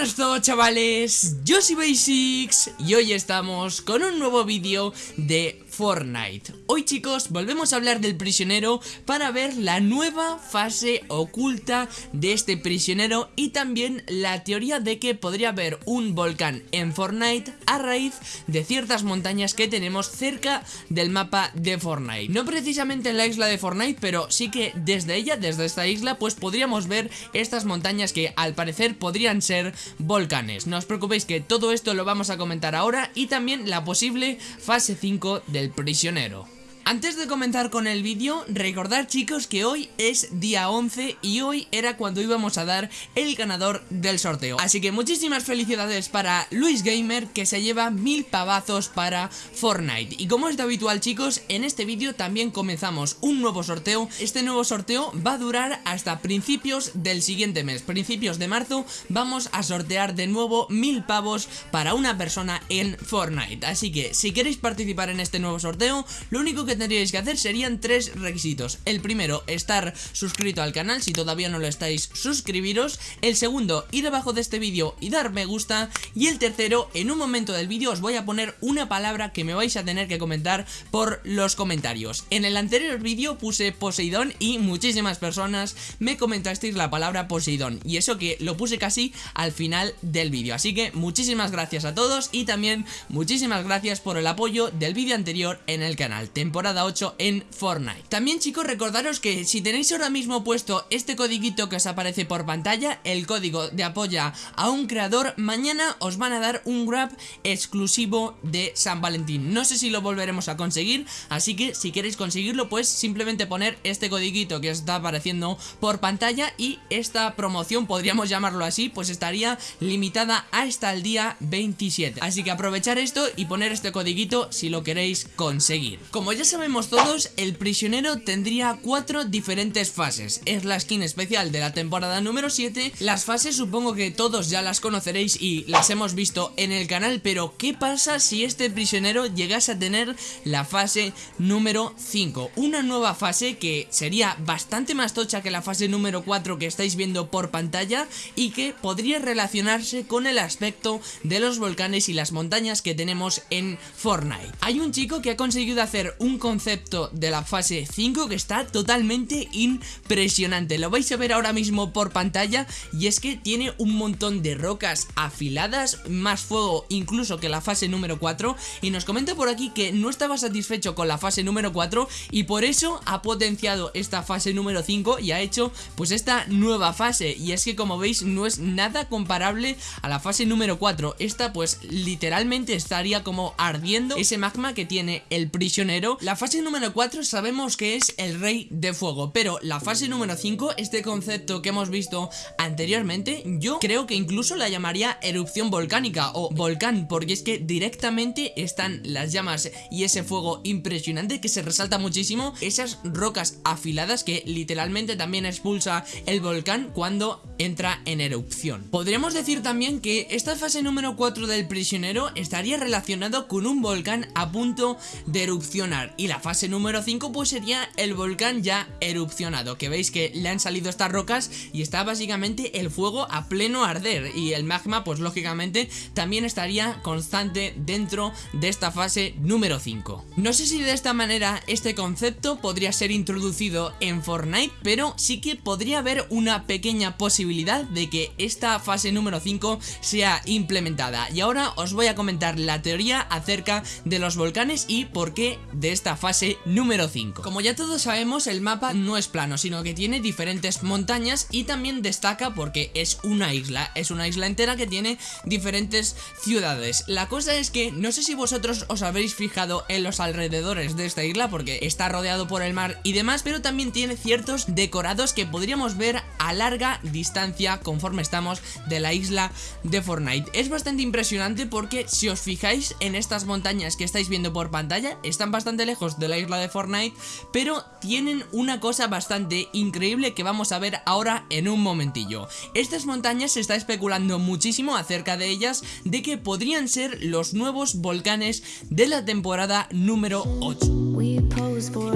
buenas a todos chavales, yo soy Basics y hoy estamos con un nuevo vídeo de Fortnite. Hoy chicos volvemos a hablar del prisionero para ver la nueva fase oculta de este prisionero y también la teoría de que podría haber un volcán en Fortnite a raíz de ciertas montañas que tenemos cerca del mapa de Fortnite. No precisamente en la isla de Fortnite pero sí que desde ella, desde esta isla pues podríamos ver estas montañas que al parecer podrían ser volcanes. No os preocupéis que todo esto lo vamos a comentar ahora y también la posible fase 5 del prisionero. Antes de comenzar con el vídeo, recordar chicos que hoy es día 11 y hoy era cuando íbamos a dar el ganador del sorteo. Así que muchísimas felicidades para Luis Gamer que se lleva mil pavazos para Fortnite. Y como es de habitual chicos, en este vídeo también comenzamos un nuevo sorteo. Este nuevo sorteo va a durar hasta principios del siguiente mes, principios de marzo, vamos a sortear de nuevo mil pavos para una persona en Fortnite. Así que si queréis participar en este nuevo sorteo, lo único que que tendríais que hacer serían tres requisitos. El primero, estar suscrito al canal, si todavía no lo estáis, suscribiros. El segundo, ir abajo de este vídeo y dar me gusta. Y el tercero, en un momento del vídeo os voy a poner una palabra que me vais a tener que comentar por los comentarios. En el anterior vídeo puse Poseidón y muchísimas personas me comentasteis la palabra Poseidón. Y eso que lo puse casi al final del vídeo. Así que muchísimas gracias a todos y también muchísimas gracias por el apoyo del vídeo anterior en el canal. Temporada temporada 8 en Fortnite. También chicos recordaros que si tenéis ahora mismo puesto este codiguito que os aparece por pantalla, el código de apoya a un creador, mañana os van a dar un grab exclusivo de San Valentín. No sé si lo volveremos a conseguir, así que si queréis conseguirlo pues simplemente poner este codiguito que os está apareciendo por pantalla y esta promoción, podríamos llamarlo así, pues estaría limitada hasta el día 27. Así que aprovechar esto y poner este codiguito si lo queréis conseguir. Como ya sabemos todos, el prisionero tendría cuatro diferentes fases. Es la skin especial de la temporada número 7. Las fases supongo que todos ya las conoceréis y las hemos visto en el canal, pero ¿qué pasa si este prisionero llegase a tener la fase número 5? Una nueva fase que sería bastante más tocha que la fase número 4 que estáis viendo por pantalla y que podría relacionarse con el aspecto de los volcanes y las montañas que tenemos en Fortnite. Hay un chico que ha conseguido hacer un concepto de la fase 5 que está totalmente impresionante. Lo vais a ver ahora mismo por pantalla y es que tiene un montón de rocas afiladas, más fuego incluso que la fase número 4 y nos comenta por aquí que no estaba satisfecho con la fase número 4 y por eso ha potenciado esta fase número 5 y ha hecho pues esta nueva fase. Y es que como veis no es nada comparable a la fase número 4 esta pues literalmente estaría como ardiendo ese magma que tiene el prisionero la fase número 4 sabemos que es el rey de fuego, pero la fase número 5, este concepto que hemos visto anteriormente, yo creo que incluso la llamaría erupción volcánica o volcán, porque es que directamente están las llamas y ese fuego impresionante que se resalta muchísimo, esas rocas afiladas que literalmente también expulsa el volcán cuando entra en erupción. Podríamos decir también que esta fase número 4 del prisionero estaría relacionado con un volcán a punto de erupcionar y la fase número 5 pues sería el volcán ya erupcionado, que veis que le han salido estas rocas y está básicamente el fuego a pleno arder y el magma pues lógicamente también estaría constante dentro de esta fase número 5. No sé si de esta manera este concepto podría ser introducido en Fortnite, pero sí que podría haber una pequeña posibilidad de que esta fase número 5 sea implementada. Y ahora os voy a comentar la teoría acerca de los volcanes y por qué de esta fase número 5. Como ya todos sabemos, el mapa no es plano, sino que tiene diferentes montañas y también destaca porque es una isla, es una isla entera que tiene diferentes ciudades. La cosa es que no sé si vosotros os habréis fijado en los alrededores de esta isla porque está rodeado por el mar y demás, pero también tiene ciertos decorados que podríamos ver a larga distancia conforme estamos de la isla de Fortnite. Es bastante impresionante porque si os fijáis en estas montañas que estáis viendo por pantalla, están bastante lejos de la isla de Fortnite, pero tienen una cosa bastante increíble que vamos a ver ahora en un momentillo. Estas montañas se está especulando muchísimo acerca de ellas, de que podrían ser los nuevos volcanes de la temporada número 8.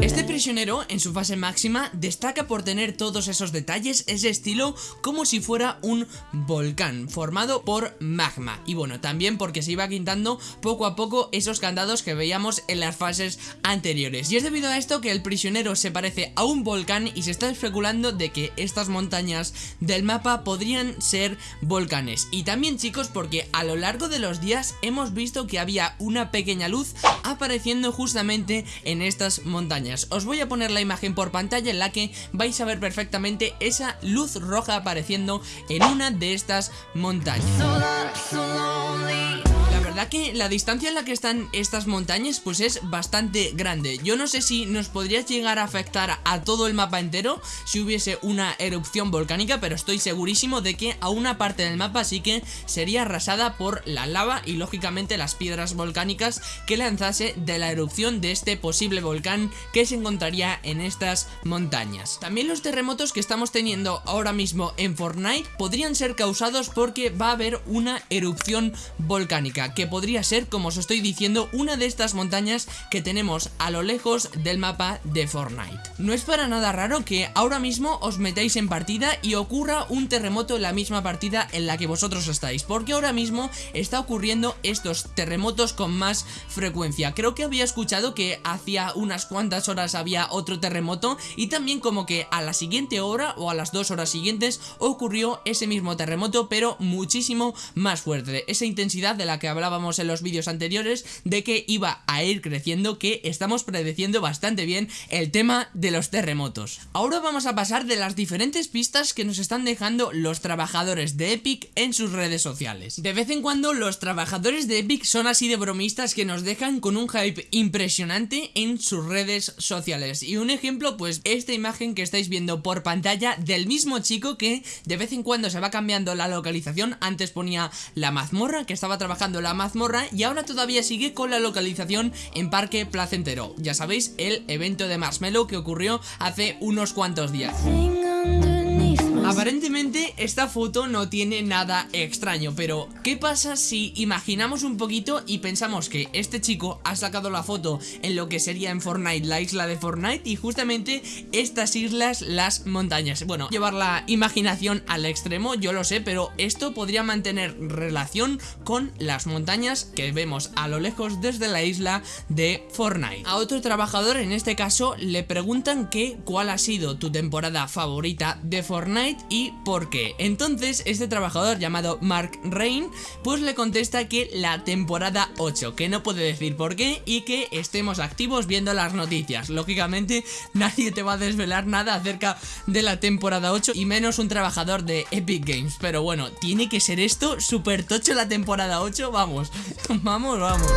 Este prisionero, en su fase máxima, destaca por tener todos esos detalles, ese estilo, como si fuera un volcán formado por magma. Y bueno, también porque se iba quitando poco a poco esos candados que veíamos en las fases Y es debido a esto que el prisionero se parece a un volcán y se está especulando de que estas montañas del mapa podrían ser volcanes. Y también chicos, porque a lo largo de los días hemos visto que había una pequeña luz apareciendo justamente en estas montañas. Os voy a poner la imagen por pantalla en la que vais a ver perfectamente esa luz roja apareciendo en una de estas montañas verdad que la distancia en la que están estas montañas pues es bastante grande. Yo no sé si nos podría llegar a afectar a todo el mapa entero si hubiese una erupción volcánica Pero estoy segurísimo de que a una parte del mapa sí que sería arrasada por la lava y lógicamente las piedras volcánicas que lanzase de la erupción de este posible volcán que se encontraría en estas montañas. También los terremotos que estamos teniendo ahora mismo en Fortnite podrían ser causados porque va a haber una erupción volcánica que podría ser, como os estoy diciendo, una de estas montañas que tenemos a lo lejos del mapa de Fortnite. No es para nada raro que ahora mismo os metáis en partida y ocurra un terremoto en la misma partida en la que vosotros estáis, porque ahora mismo está ocurriendo estos terremotos con más frecuencia. Creo que había escuchado que hacía unas cuantas horas había otro terremoto y también como que a la siguiente hora o a las dos horas siguientes ocurrió ese mismo terremoto, pero muchísimo más fuerte. Esa intensidad de la que hablaba en los vídeos anteriores de que iba a ir creciendo, que estamos predeciendo bastante bien el tema de los terremotos. Ahora vamos a pasar de las diferentes pistas que nos están dejando los trabajadores de Epic en sus redes sociales. De vez en cuando los trabajadores de Epic son así de bromistas que nos dejan con un hype impresionante en sus redes sociales. Y un ejemplo, pues esta imagen que estáis viendo por pantalla del mismo chico que de vez en cuando se va cambiando la localización. Antes ponía la mazmorra que estaba trabajando la mazmorra y ahora todavía sigue con la localización en Parque Placentero. Ya sabéis, el evento de Marshmallow que ocurrió hace unos cuantos días. Aparentemente esta foto no tiene nada extraño, pero ¿qué pasa si imaginamos un poquito y pensamos que este chico ha sacado la foto en lo que sería en Fortnite, la isla de Fortnite y justamente estas islas, las montañas? Bueno, llevar la imaginación al extremo, yo lo sé, pero esto podría mantener relación con las montañas que vemos a lo lejos desde la isla de Fortnite. A otro trabajador, en este caso, le preguntan que cuál ha sido tu temporada favorita de Fortnite y por qué. Entonces este trabajador llamado Mark Rain pues le contesta que la temporada 8, que no puede decir por qué y que estemos activos viendo las noticias. Lógicamente nadie te va a desvelar nada acerca de la temporada 8 y menos un trabajador de Epic Games. Pero bueno, tiene que ser esto súper tocho la temporada 8, vamos, vamos, vamos.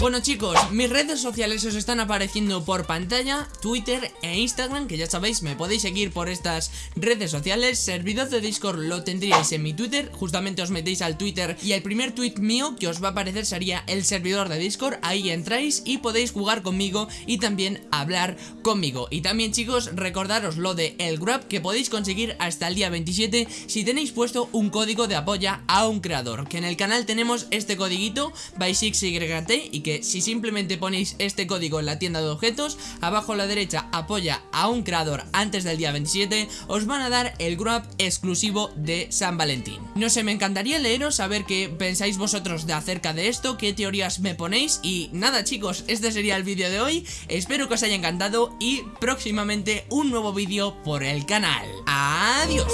Bueno chicos, mis redes sociales os están apareciendo por pantalla, Twitter e Instagram, que ya sabéis, me podéis seguir por estas redes sociales, servidor de Discord lo tendríais en mi Twitter, justamente os metéis al Twitter y el primer tweet mío que os va a aparecer sería el servidor de Discord, ahí entráis y podéis jugar conmigo y también hablar conmigo. Y también chicos, recordaros lo de el Grab que podéis conseguir hasta el día 27 si tenéis puesto un código de apoya a un creador, que en el canal tenemos este codiguito, by 6YT y si simplemente ponéis este código en la tienda de objetos, abajo a la derecha apoya a un creador antes del día 27, os van a dar el grab exclusivo de San Valentín. No sé, me encantaría leeros, saber qué pensáis vosotros de acerca de esto, qué teorías me ponéis y nada chicos, este sería el vídeo de hoy, espero que os haya encantado y próximamente un nuevo vídeo por el canal. ¡Adiós!